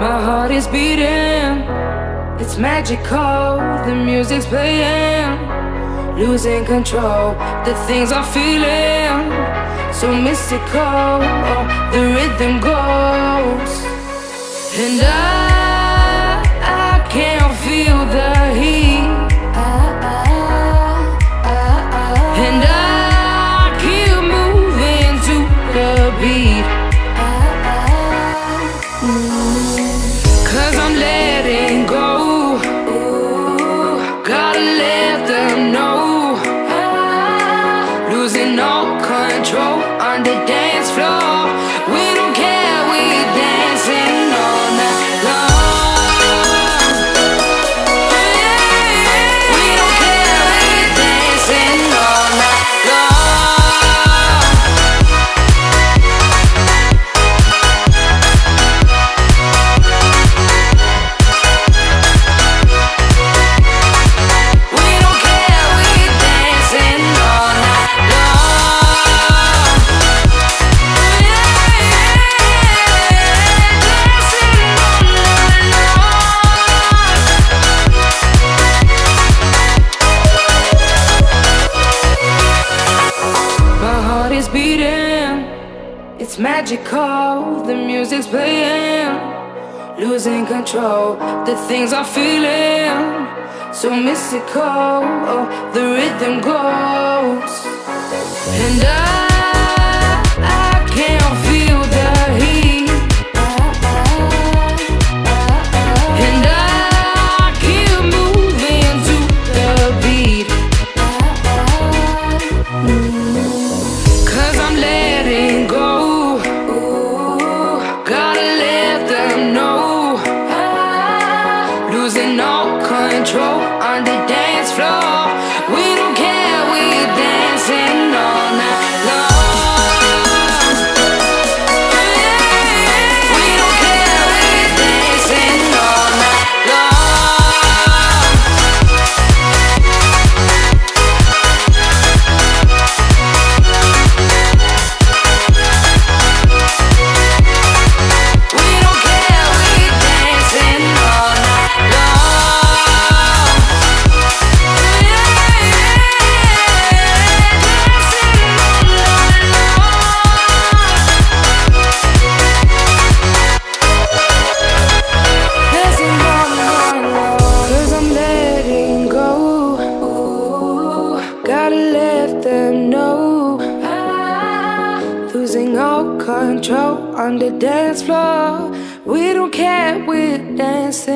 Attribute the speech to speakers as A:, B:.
A: heart is beating. It's magical, the music's playing. Losing control, the things I'm feeling. So mystical, oh, the rhythm goes. And I, I can't feel the heat. And I keep floor. Beating, it's magical. The music's playing, losing control. The things I'm feeling, so mystical. Oh, the rhythm goes, and I, control on the dance floor. We Losing all control on the dance floor. We don't care, we're dancing.